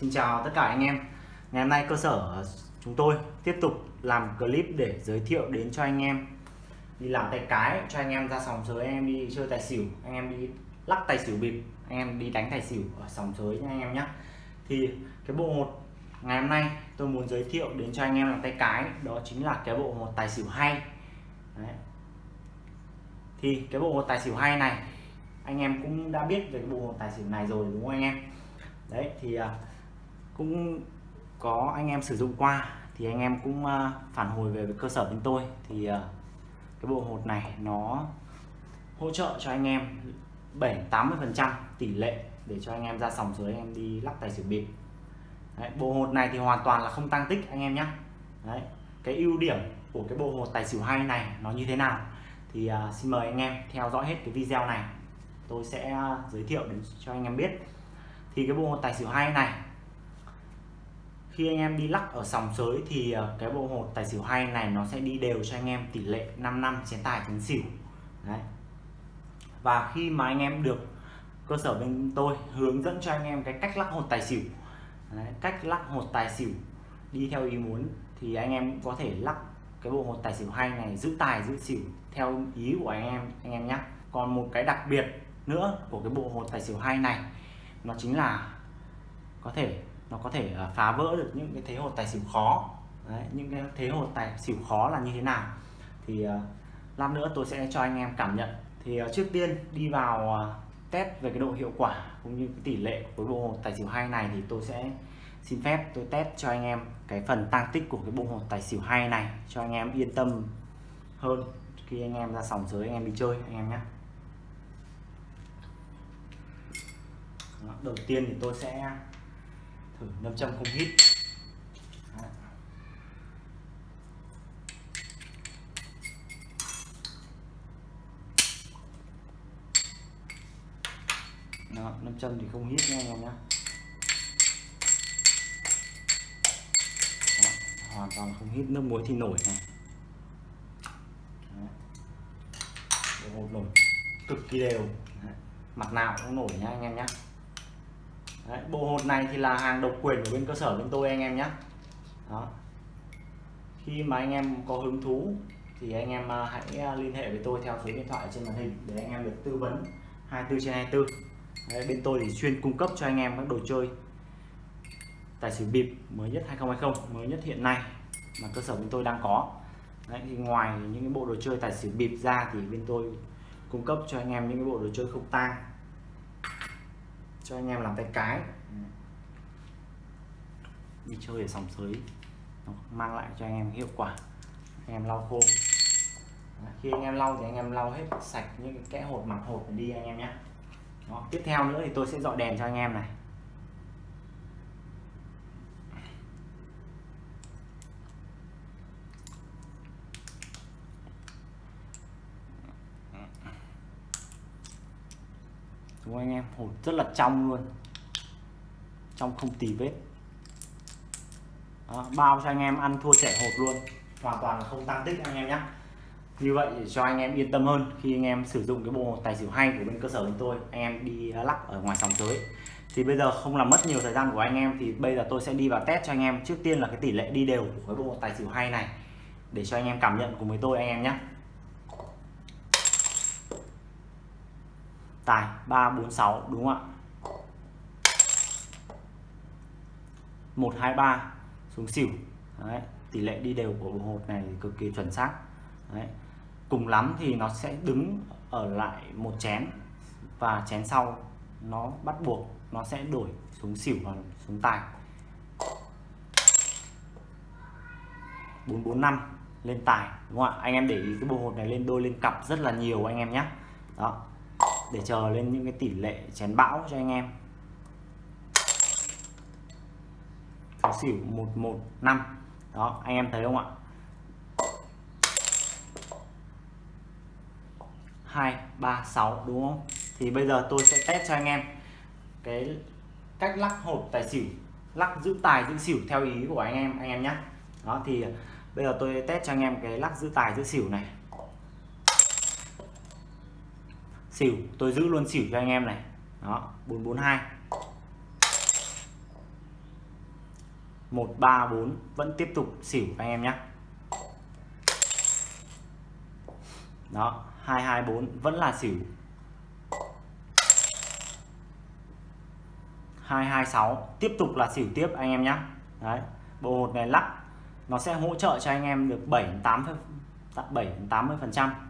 Xin chào tất cả anh em. Ngày hôm nay cơ sở chúng tôi tiếp tục làm clip để giới thiệu đến cho anh em, đi làm tay cái, cho anh em ra sòng sới, anh em đi chơi tài xỉu, anh em đi lắc tài xỉu bịp, anh em đi đánh tài xỉu ở sòng sới nha anh em nhé thì cái bộ một ngày hôm nay tôi muốn giới thiệu đến cho anh em làm tay cái, đó chính là cái bộ một tài xỉu hay. Đấy. thì cái bộ một tài xỉu hay này, anh em cũng đã biết về cái bộ một tài xỉu này rồi, đúng không anh em? Đấy, thì à, cũng có anh em sử dụng qua thì anh em cũng ờ, phản hồi về với cơ sở bên tôi. Thì ờ, cái bộ hột này nó hỗ trợ cho anh em 7 80 phần trăm tỷ lệ để cho anh em ra sòng dưới anh em đi lắc tài xỉu bịp. Đấy, bộ hột này thì hoàn toàn là không tăng tích anh em nhé Đấy, cái ưu điểm của cái bộ hột tài xỉu hay này nó như thế nào? Thì uh, xin mời anh em theo dõi hết cái video này. Tôi sẽ giới thiệu đến cho anh em biết. Thì cái bộ hột tài xỉu hay này khi anh em đi lắc ở sòng sới thì ờ, cái bộ hột tài xỉu hay này nó sẽ đi đều cho anh em tỷ lệ 5 năm chén tài chén xỉu. Đấy. Và khi mà anh em được cơ sở bên tôi hướng dẫn cho anh em cái cách lắc hột tài xỉu đấy, cách lắc hột tài xỉu đi theo ý muốn thì anh em có thể lắc cái bộ hột tài xỉu hay này giữ tài giữ xỉu theo ý của anh em anh em nhé còn một cái đặc biệt nữa của cái bộ hột tài xỉu hay này nó chính là có thể nó có thể à, phá vỡ được những cái thế hột tài xỉu khó. Đấy, những cái thế hột tài xỉu khó là như thế nào? Thì uh, lát nữa tôi sẽ cho anh em cảm nhận. Thì uh, trước tiên đi vào uh, test về cái độ hiệu quả cũng như cái tỷ lệ của bộ hột tài xỉu hay này thì tôi sẽ xin phép tôi test cho anh em cái phần tăng tích của cái bộ hột tài xỉu hay này cho anh em yên tâm hơn khi anh em ra sòng sới anh em đi chơi anh em nhé. Đầu tiên thì tôi sẽ thử nâm châm không hít. Đó, nâm châm thì không hít nha anh em nhé hoàn toàn không hít nước muối thì nổi này. Đó. một nổi cực kỳ đều. Đấy. mặt nào cũng nổi nha anh em nhé Đấy, bộ hột này thì là hàng độc quyền của bên cơ sở bên tôi anh em nhé. Đó. Khi mà anh em có hứng thú thì anh em à, hãy à, liên hệ với tôi theo số điện thoại trên màn hình để anh em được tư vấn 24 trên 24 Đấy, bên tôi thì chuyên cung cấp cho anh em các đồ chơi tài xỉu bịp mới nhất 2020 mới nhất hiện nay mà cơ sở bên tôi đang có. Đấy, thì ngoài những cái bộ đồ chơi tài xỉu bịp ra thì bên tôi cung cấp cho anh em những cái bộ đồ chơi không tang cho anh em làm tay cái. Đi chơi ở sòng sới mang lại cho anh em hiệu quả. Anh em lau khô. Khi anh em lau thì anh em lau hết sạch những cái kẽ hột mặt hột đi anh em nhé Đó. tiếp theo nữa thì tôi sẽ dọi đèn cho anh em này đúng anh em? Hột rất là trong luôn. Trong không tì vết. Đó, bao cho anh em ăn thua trẻ hột luôn. Hoàn toàn không tăng tích anh em nhé như vậy để cho anh em yên tâm hơn khi anh em sử dụng cái bộ tài xỉu hay của bên cơ sở chúng tôi. Anh em đi lắc ở ngoài sòng tới thì bây giờ không làm mất nhiều thời gian của anh em thì bây giờ tôi sẽ đi vào test cho anh em. Trước tiên là cái tỷ lệ đi đều của cái bộ tài xỉu hay này để cho anh em cảm nhận cùng với tôi anh em nhé tài 346 đúng không ạ? 123 xuống xỉu. Đấy, tỷ lệ đi đều của bộ hột này cực kỳ chuẩn xác. Đấy. cùng lắm thì nó sẽ đứng ở lại một chén và chén sau nó bắt buộc nó sẽ đổi xuống xỉu và xuống tài. 445 lên tài đúng không ạ? Anh em để ý cái bộ hột này lên đôi lên cặp rất là nhiều anh em nhé. Đó để chờ lên những cái tỷ lệ chén bão cho anh em. Tài xỉu 115 đó, anh em thấy không ạ? Hai, ba, sáu, đúng không? Thì bây giờ tôi sẽ test cho anh em cái cách lắc hộp tài xỉu, lắc giữ tài, giữ xỉu theo ý của anh em anh em nhé. Đó, thì bây giờ tôi test cho anh em cái lắc giữ tài, giữ xỉu này. Xỉu, tôi giữ luôn xỉu cho anh em này. Đó 442 134 vẫn tiếp tục xỉu anh em nhé đó 224 vẫn là xỉu. 226 tiếp tục là xỉu tiếp anh em nhé đấy, bộ hột này lắc, nó sẽ hỗ trợ cho anh em được 7 8 7 80 phần trăm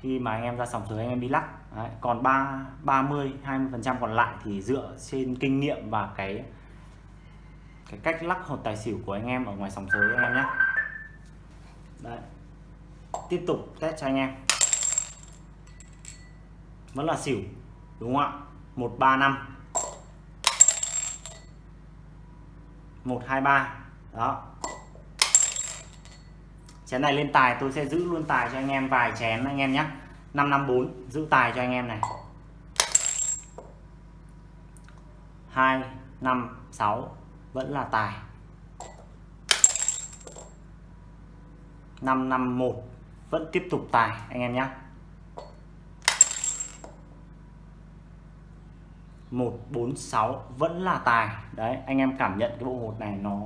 khi mà anh em ra sòng sới anh em đi lắc. Đấy. còn 3 30 20 phần trăm còn lại thì dựa trên kinh nghiệm và cái cái cách lắc hột tài xỉu của anh em ở ngoài sòng sới anh em nhé. Đấy, tiếp tục test cho anh em. Vẫn là xỉu, đúng không ạ? 135 123 đó chén này lên tài, tôi sẽ giữ luôn tài cho anh em, vài chén anh em nhé. 554 giữ tài cho anh em này. 256 vẫn là tài. 551 vẫn tiếp tục tài, anh em nhé. 146 vẫn là tài. Đấy, anh em cảm nhận cái bộ hột này nó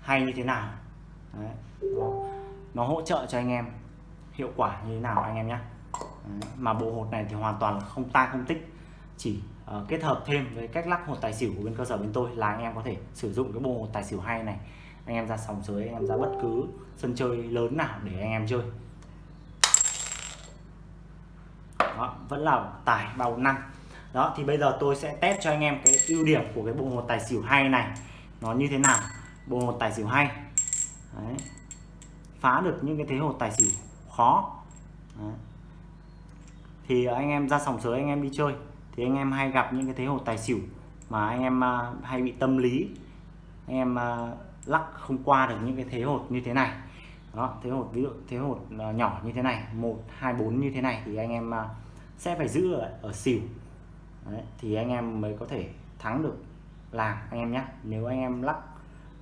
hay như thế nào? Đấy. Nó, nó hỗ trợ cho anh em hiệu quả như thế nào anh em nhé. Mà bộ hột này thì hoàn toàn là không ta không tích. Chỉ uh, kết hợp thêm với cách lắc hột tài xỉu của bên cơ sở bên tôi là anh em có thể sử dụng cái bộ hột tài xỉu hay này. Anh em ra sòng sới anh em ra bất cứ sân chơi lớn nào để anh em chơi. Đó, vẫn là tài bao năm. đó thì bây giờ tôi sẽ test cho anh em cái ưu điểm của cái bộ hột tài xỉu hay này. Nó như thế nào? Bộ hột tài xỉu hay. Đấy. phá được những cái thế hột tài xỉu khó Đấy. thì anh em ra sòng sới anh em đi chơi thì anh em hay gặp những cái thế hột tài xỉu mà anh em uh, hay bị tâm lý anh em uh, lắc không qua được những cái thế hột như thế này đó thế hột ví dụ thế hột uh, à, nhỏ như thế này một hai bốn như thế này thì anh em uh, sẽ phải giữ ở, ở xỉu Đấy, thì anh em mới có thể thắng được làm anh em nhé nếu anh em lắc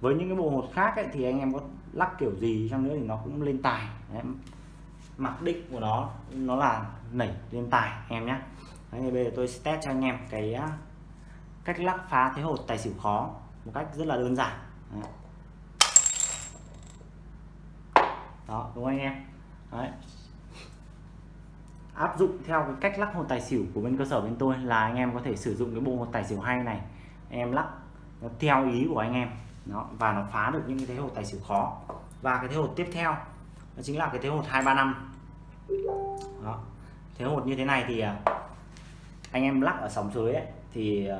với những cái bộ hột khác ấy, thì anh em có lắc kiểu gì chăng nữa thì nó cũng lên tài. Đấy, mặc định của nó nó là nảy lên tài anh em nhé Đấy, bây giờ tôi sẽ test cho anh em cái cách lắc phá thế hột tài xỉu khó một cách rất là đơn giản. Đấy. đó đúng không anh em? Đấy, áp dụng theo cái cách lắc hột tài xỉu của bên cơ sở bên tôi là anh em có thể sử dụng cái bộ hột tài xỉu hay này. Em lắc theo ý của anh em. Đó, và nó phá được những cái thế hột tài xỉu khó. Và cái thế hột tiếp theo đó chính là cái thế hột 235 đó. thế hột như thế này thì à, anh em lắc ở sóng dưới ấy, thì à,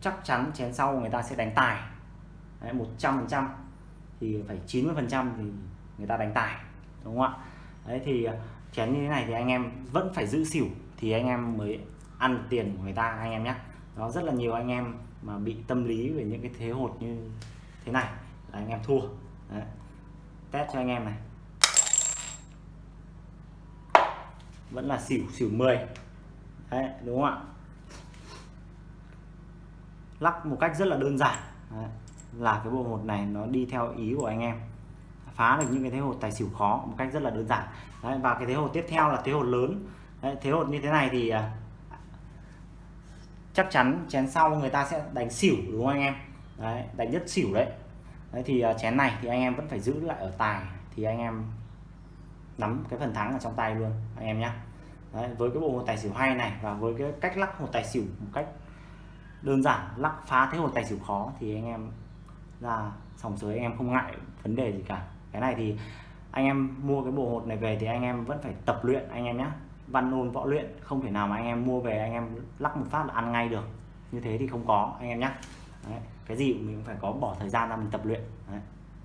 chắc chắn chén sau người ta sẽ đánh tài. Một trăm phần trăm. Thì phải 90 phần trăm thì người ta đánh tài đúng không ạ? Đấy thì à, chén như thế này thì anh em vẫn phải giữ xỉu thì anh em mới ăn tiền của người ta anh em nhé đó rất là nhiều anh em mà bị tâm lý về những cái thế hột như thế này. Là anh em thua. Đấy. test cho anh em này. Vẫn là xỉu xỉu 10 Đấy, đúng không ạ? Lắc một cách rất là đơn giản. Đấy. là cái bộ hột này nó đi theo ý của anh em. Phá được những cái thế hột tài xỉu khó một cách rất là đơn giản. Đấy, và cái thế hột tiếp theo là thế hột lớn. Đấy, thế hột như thế này thì à, chắc chắn chén sau người ta sẽ đánh xỉu đúng không anh em? Đấy, đánh nhất xỉu đấy. Đấy thì à, chén này thì anh em vẫn phải giữ lại ở tài thì anh em nắm cái phần thắng ở trong tay luôn anh em nhé đấy, với cái bộ hột tài xỉu hay này và với cái cách lắc hột tài xỉu một cách đơn giản lắc phá thế hột tài xỉu khó thì anh em ra sòng sới anh em không ngại vấn đề gì cả. Cái này thì anh em mua cái bộ hột này về thì anh em vẫn phải tập luyện anh em nhé văn ôn võ luyện, không thể nào mà anh em mua về, anh em lắc một phát là ăn ngay được như thế thì không có, anh em nhé Đấy. cái gì mình cũng phải có bỏ thời gian ra mình tập luyện Đấy.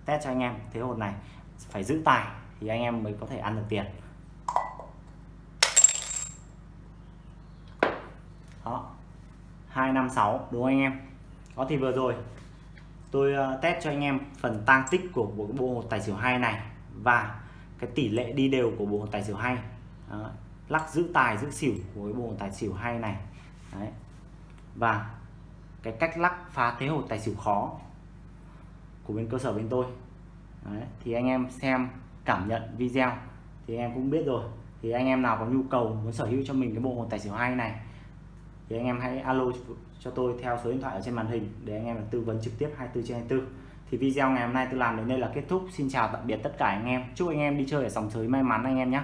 test cho anh em, thế hồn này, phải giữ tài thì anh em mới có thể ăn được tiền đó 256 đúng không anh em có thì vừa rồi, tôi ờ, test cho anh em phần tăng tích của bộ bộ tài xỉu hai này và cái tỷ lệ đi đều của bộ tài xỉu hay Đó lắc giữ tài, giữ xỉu của cái bộ tài xỉu hay này. Đấy. và cái cách lắc phá thế hột tài xỉu khó của bên cơ sở bên tôi. Đấy. thì anh em xem, cảm nhận video thì anh em cũng biết rồi. Thì anh em nào có nhu cầu muốn sở hữu cho mình cái bộ hồn tài xỉu hay này, thì anh em hãy alo cho tôi theo số điện thoại ở trên màn hình để anh em tư vấn trực tiếp 24 trên 24 thì video ngày hôm nay tôi làm đến đây là kết thúc. Xin chào tạm biệt tất cả anh em. Chúc anh em đi chơi ở sòng sới may mắn anh em nhé.